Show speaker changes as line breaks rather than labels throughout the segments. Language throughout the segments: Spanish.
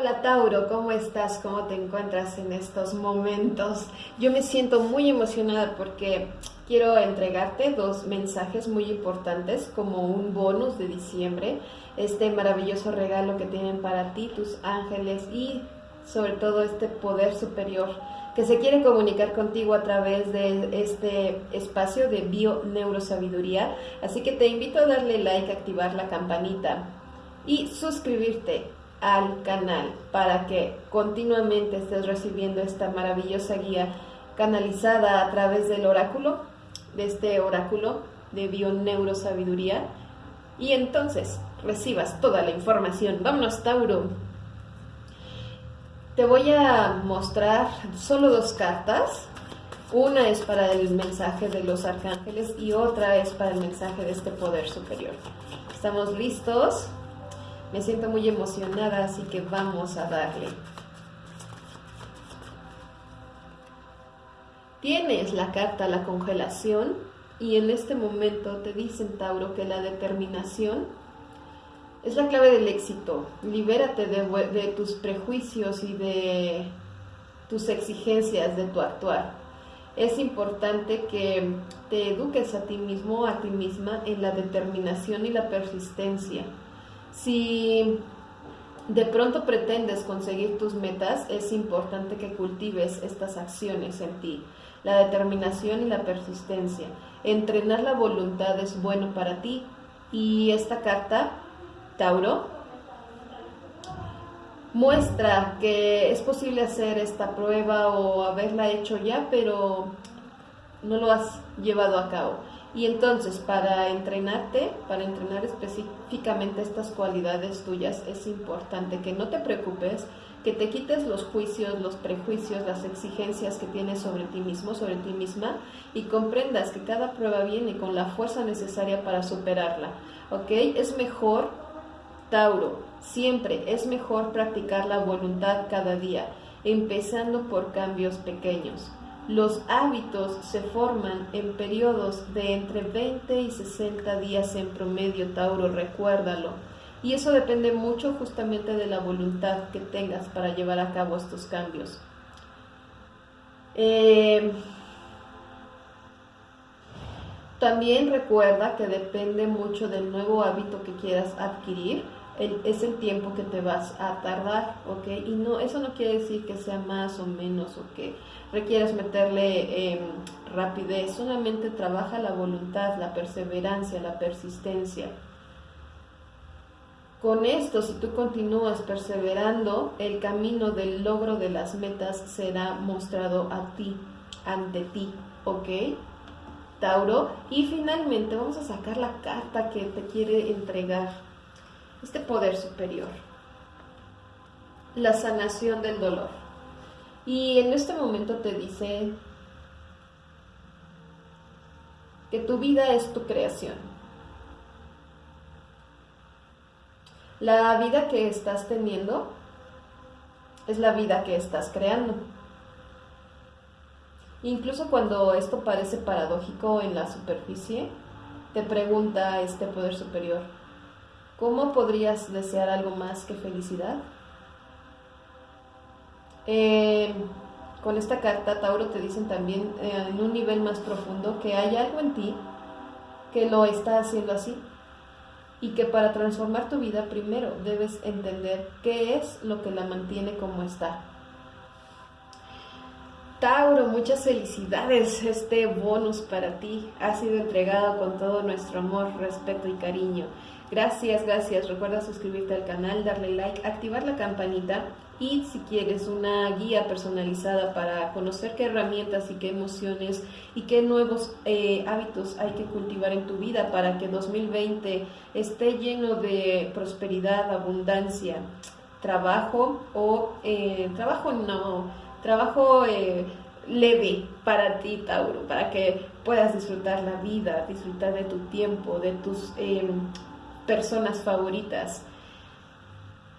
Hola Tauro, ¿cómo estás? ¿Cómo te encuentras en estos momentos? Yo me siento muy emocionada porque quiero entregarte dos mensajes muy importantes como un bonus de diciembre, este maravilloso regalo que tienen para ti tus ángeles y sobre todo este poder superior que se quiere comunicar contigo a través de este espacio de bio neurosabiduría. Así que te invito a darle like, activar la campanita y suscribirte al canal para que continuamente estés recibiendo esta maravillosa guía canalizada a través del oráculo, de este oráculo de Bioneurosabiduría y entonces recibas toda la información. Vámonos, Tauro. Te voy a mostrar solo dos cartas. Una es para el mensaje de los arcángeles y otra es para el mensaje de este poder superior. ¿Estamos listos? Me siento muy emocionada, así que vamos a darle. Tienes la carta la congelación y en este momento te dicen, Tauro, que la determinación es la clave del éxito. Libérate de, de tus prejuicios y de tus exigencias de tu actuar. Es importante que te eduques a ti mismo, a ti misma, en la determinación y la persistencia si de pronto pretendes conseguir tus metas, es importante que cultives estas acciones en ti, la determinación y la persistencia. Entrenar la voluntad es bueno para ti y esta carta, Tauro, muestra que es posible hacer esta prueba o haberla hecho ya, pero no lo has llevado a cabo. Y entonces para entrenarte, para entrenar específicamente estas cualidades tuyas, es importante que no te preocupes, que te quites los juicios, los prejuicios, las exigencias que tienes sobre ti mismo, sobre ti misma, y comprendas que cada prueba viene con la fuerza necesaria para superarla. ¿Ok? Es mejor, Tauro, siempre es mejor practicar la voluntad cada día, empezando por cambios pequeños. Los hábitos se forman en periodos de entre 20 y 60 días en promedio, Tauro, recuérdalo. Y eso depende mucho justamente de la voluntad que tengas para llevar a cabo estos cambios. Eh, también recuerda que depende mucho del nuevo hábito que quieras adquirir es el tiempo que te vas a tardar, ¿ok? Y no, eso no quiere decir que sea más o menos o que requieras meterle em, rapidez, solamente trabaja la voluntad, la perseverancia, la persistencia. Con esto, si tú continúas perseverando, el camino del logro de las metas será mostrado a ti, ante ti, ¿ok? Tauro. Y finalmente vamos a sacar la carta que te quiere entregar este poder superior, la sanación del dolor. Y en este momento te dice que tu vida es tu creación. La vida que estás teniendo es la vida que estás creando. Incluso cuando esto parece paradójico en la superficie, te pregunta este poder superior, ¿Cómo podrías desear algo más que felicidad? Eh, con esta carta, Tauro, te dicen también eh, en un nivel más profundo que hay algo en ti que lo está haciendo así y que para transformar tu vida primero debes entender qué es lo que la mantiene como está. Tauro, muchas felicidades. Este bonus para ti ha sido entregado con todo nuestro amor, respeto y cariño. Gracias, gracias. Recuerda suscribirte al canal, darle like, activar la campanita y si quieres una guía personalizada para conocer qué herramientas y qué emociones y qué nuevos eh, hábitos hay que cultivar en tu vida para que 2020 esté lleno de prosperidad, abundancia, trabajo o eh, trabajo no, trabajo eh, leve para ti, Tauro, para que puedas disfrutar la vida, disfrutar de tu tiempo, de tus personas favoritas.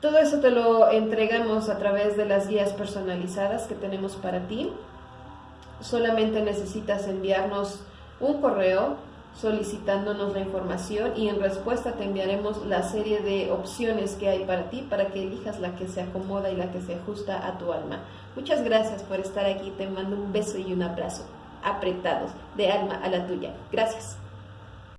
Todo eso te lo entregamos a través de las guías personalizadas que tenemos para ti. Solamente necesitas enviarnos un correo solicitándonos la información y en respuesta te enviaremos la serie de opciones que hay para ti para que elijas la que se acomoda y la que se ajusta a tu alma. Muchas gracias por estar aquí, te mando un beso y un abrazo apretados de alma a la tuya. Gracias.